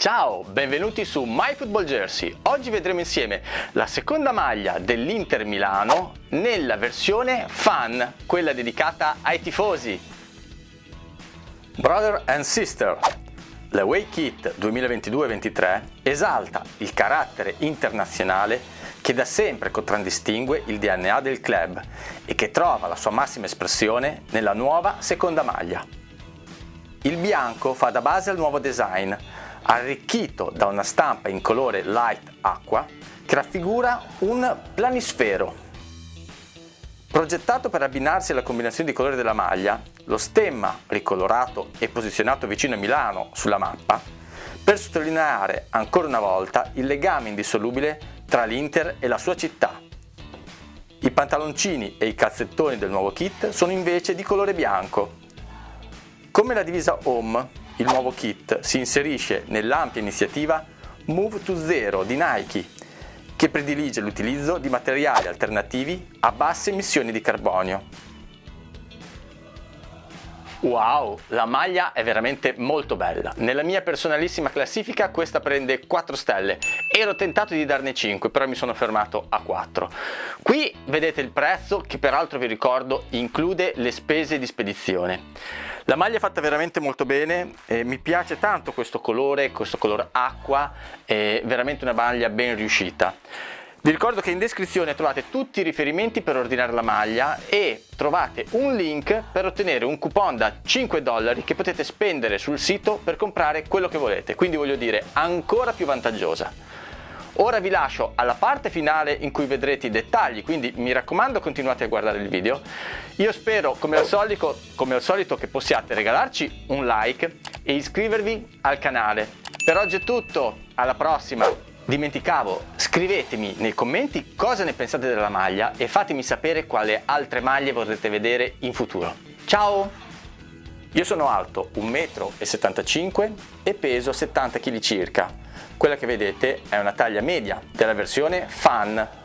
Ciao, benvenuti su My Football Jersey. Oggi vedremo insieme la seconda maglia dell'Inter Milano nella versione fan, quella dedicata ai tifosi. Brother and Sister. La Way Kit 2022-23 esalta il carattere internazionale che da sempre contraddistingue il DNA del club e che trova la sua massima espressione nella nuova seconda maglia. Il bianco fa da base al nuovo design, arricchito da una stampa in colore light acqua che raffigura un planisfero. Progettato per abbinarsi alla combinazione di colori della maglia, lo stemma ricolorato e posizionato vicino a Milano sulla mappa, per sottolineare ancora una volta il legame indissolubile tra l'Inter e la sua città. I pantaloncini e i calzettoni del nuovo kit sono invece di colore bianco. Come la divisa Home, il nuovo kit si inserisce nell'ampia iniziativa Move to Zero di Nike, che predilige l'utilizzo di materiali alternativi a basse emissioni di carbonio. Wow, la maglia è veramente molto bella. Nella mia personalissima classifica questa prende 4 stelle. Ero tentato di darne 5, però mi sono fermato a 4. Qui vedete il prezzo che peraltro vi ricordo include le spese di spedizione. La maglia è fatta veramente molto bene, eh, mi piace tanto questo colore, questo colore acqua, è veramente una maglia ben riuscita. Vi ricordo che in descrizione trovate tutti i riferimenti per ordinare la maglia e trovate un link per ottenere un coupon da 5 dollari che potete spendere sul sito per comprare quello che volete, quindi voglio dire ancora più vantaggiosa. Ora vi lascio alla parte finale in cui vedrete i dettagli, quindi mi raccomando continuate a guardare il video. Io spero come al solito, come al solito che possiate regalarci un like e iscrivervi al canale. Per oggi è tutto, alla prossima! Dimenticavo, scrivetemi nei commenti cosa ne pensate della maglia e fatemi sapere quale altre maglie vorrete vedere in futuro. Ciao! Io sono alto 1,75 m e peso 70 kg circa. Quella che vedete è una taglia media della versione Fan